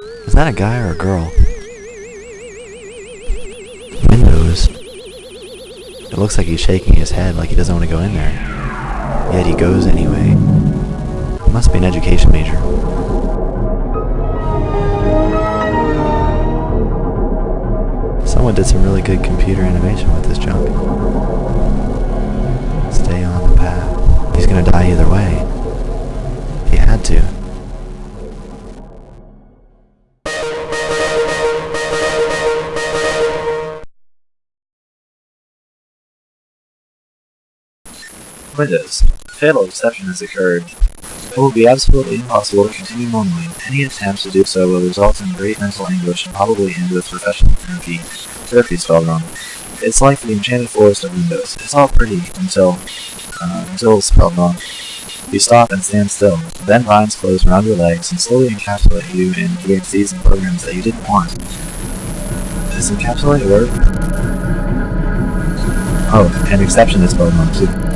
Is that a guy or a girl? Windows. It looks like he's shaking his head like he doesn't want to go in there. Yet he goes anyway. He must be an education major. Someone did some really good computer animation with this junk. Stay on the path. He's gonna die either way. Windows. A fatal exception has occurred. It will be absolutely impossible to continue normally. Any attempt to do so will result in great mental anguish and probably end with professional therapy. Therapy spelled wrong. It's like the enchanted forest of Windows. It's all pretty until, uh, until spelled wrong. You stop and stand still. Then vines close around your legs and slowly encapsulate you in DXDs and programs that you didn't want. Does encapsulate work? Oh, an exception is spelled wrong too.